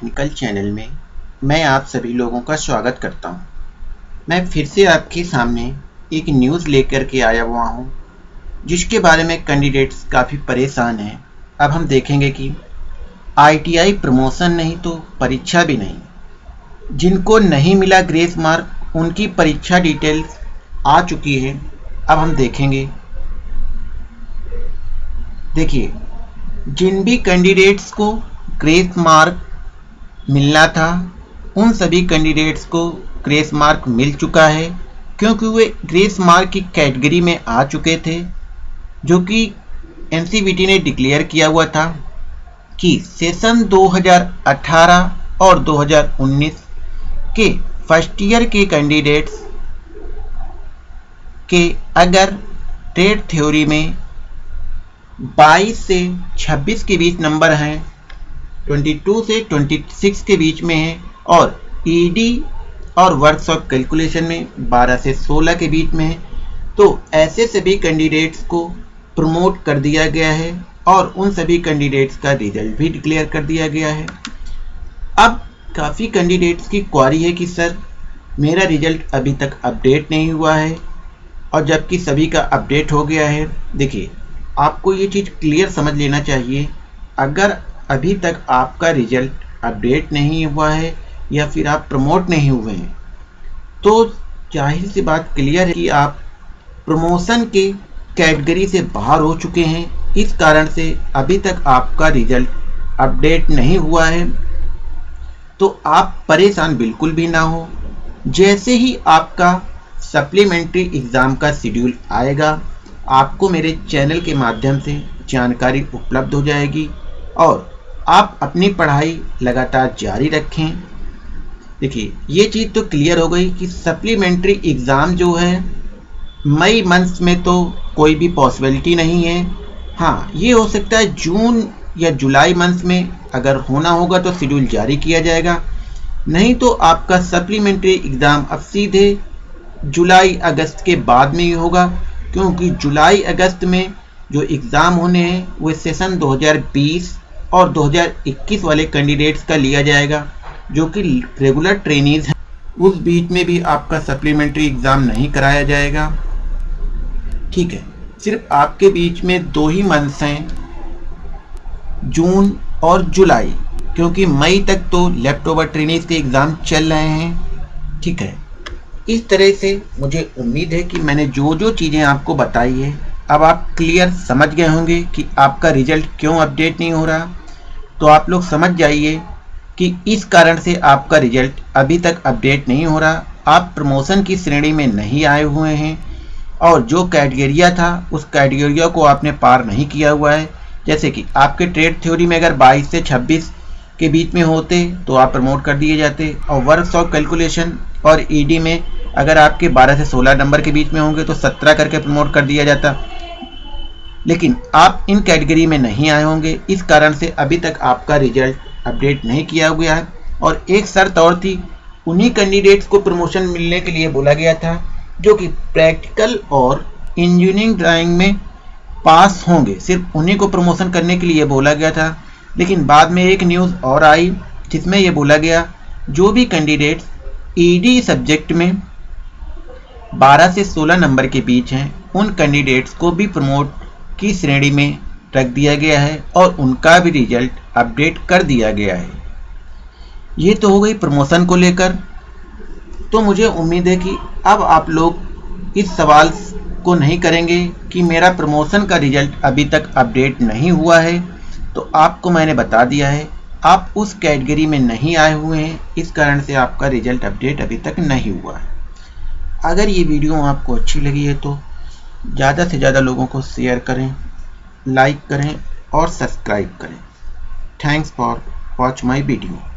Technical channel में मैं आप सभी लोगों का स्वागत करता हूँ। मैं फिर से आपके सामने एक न्यूज़ लेकर के आया हुआ हूँ, जिसके बारे में कैंडिडेट्स काफ़ी परेशान हैं। अब हम देखेंगे कि आईटीआई प्रमोशन नहीं तो परीक्षा भी नहीं। जिनको नहीं मिला ग्रेस मार्क उनकी परीक्षा डिटेल्स आ चुकी है। अब हम देखेंगे। देखिए जिन भी कैंडिडेट्स को ग्रेस मार्क मिलना था। उन सभी कैंडिडेट्स को ग्रेस मार्क मिल चुका है, क्योंकि वे ग्रेस मार्क की कैटेगरी में आ चुके थे, जो कि एनसीबीटी ने डिक्लेयर किया हुआ था कि सेशन 2018 और 2019 के फ़र्स्ट ईयर के कैंडिडेट्स के अगर ट्रेड थ्योरी में 22 से 26 के बीच नंबर हैं 22 से 26 के बीच में है और ईडी e और वर्कशॉप कैलकुलेशन में 12 से 16 के बीच में है। तो ऐसे सभी कैंडिडेट्स को प्रमोट कर दिया गया है और उन सभी कैंडिडेट्स का रिज़ल्ट भी डिक्लेयर कर दिया गया है। अब काफ़ी कैंडिडेट्स की क्वारी है कि, सर, मेरा रिज़ल्ट अभी तक अपडेट नहीं हुआ है और जबकि सभी का अपडेट हो गया है। देखिए, आपको ये चीज़ क्लियर समझ लेना चाहिए। अगर अभी तक आपका रिज़ल्ट अपडेट नहीं हुआ है या फिर आप प्रमोट नहीं हुए हैं तो ज़ाहिर सी बात क्लियर है कि आप प्रमोशन के कैटेगरी से बाहर हो चुके हैं। इस कारण से अभी तक आपका रिज़ल्ट अपडेट नहीं हुआ है। तो आप परेशान बिल्कुल भी ना हो। जैसे ही आपका सप्लीमेंट्री एग्ज़ाम का शेड्यूल आएगा, आपको मेरे चैनल के माध्यम से जानकारी उपलब्ध हो जाएगी और आप अपनी पढ़ाई लगातार जारी रखें। देखिए, ये चीज़ तो क्लियर हो गई कि सप्लीमेंट्री एग्ज़ाम जो है, मई मंथ में तो कोई भी पॉसिबिलिटी नहीं है। हाँ ये हो सकता है जून या जुलाई मंथ में अगर होना होगा तो शेड्यूल जारी किया जाएगा। नहीं तो आपका सप्लीमेंट्री एग्ज़ाम अब सीधे जुलाई, अगस्त के बाद में ही होगा, क्योंकि जुलाई, अगस्त में जो एग्ज़ाम होने हैं, वो सेशन 2020 और 2021 वाले कैंडिडेट्स का लिया जाएगा, जो कि रेगुलर ट्रेनिज हैं। उस बीच में भी आपका सप्लीमेंट्री एग्ज़ाम नहीं कराया जाएगा। ठीक है, सिर्फ़ आपके बीच में दो ही मंथ्स हैं, जून और जुलाई, क्योंकि मई तक तो लेफ़्ट ओवर ट्रेनिज के एग्ज़ाम चल रहे हैं। ठीक है, इस तरह से मुझे उम्मीद है कि मैंने जो जो चीज़ें आपको बताई है, अब आप क्लियर समझ गए होंगे कि आपका रिज़ल्ट क्यों अपडेट नहीं हो रहा। तो आप लोग समझ जाइए कि इस कारण से आपका रिज़ल्ट अभी तक अपडेट नहीं हो रहा। आप प्रमोशन की श्रेणी में नहीं आए हुए हैं और जो कैटेगरिया था, उस कैटेगरिया को आपने पार नहीं किया हुआ है। जैसे कि आपके ट्रेड थ्योरी में अगर 22 से 26 के बीच में होते तो आप प्रमोट कर दिए जाते। और वर्कशॉप कैलकुलेशन और ईडी e में अगर आपके 12 से 16 नंबर के बीच में होंगे तो 17 करके प्रमोट कर दिया जाता। लेकिन आप इन कैटेगरी में नहीं आए होंगे। इस कारण से अभी तक आपका रिज़ल्ट अपडेट नहीं किया गया है। और एक शर्त और थी, उन्हीं कैंडिडेट्स को प्रमोशन मिलने के लिए बोला गया था, जो कि प्रैक्टिकल और इंजीनियरिंग ड्राइंग में पास होंगे। सिर्फ़ उन्हीं को प्रमोशन करने के लिए बोला गया था। लेकिन बाद में एक न्यूज़ और आई, जिसमें यह बोला गया, जो भी कैंडिडेट्स ईडी सब्जेक्ट में 12 से 16 नंबर के बीच हैं, उन कैंडिडेट्स को भी प्रमोट की श्रेणी में रख दिया गया है और उनका भी रिज़ल्ट अपडेट कर दिया गया है। ये तो हो गई प्रमोशन को लेकर। तो मुझे उम्मीद है कि अब आप लोग इस सवाल को नहीं करेंगे कि मेरा प्रमोशन का रिज़ल्ट अभी तक अपडेट नहीं हुआ है। तो आपको मैंने बता दिया है, आप उस कैटेगरी में नहीं आए हुए हैं। इस कारण से आपका रिज़ल्ट अपडेट अभी तक नहीं हुआ है। अगर ये वीडियो आपको अच्छी लगी है तो ज़्यादा से ज़्यादा लोगों को शेयर करें लाइक करें और सब्सक्राइब करें। Thanks for watch my video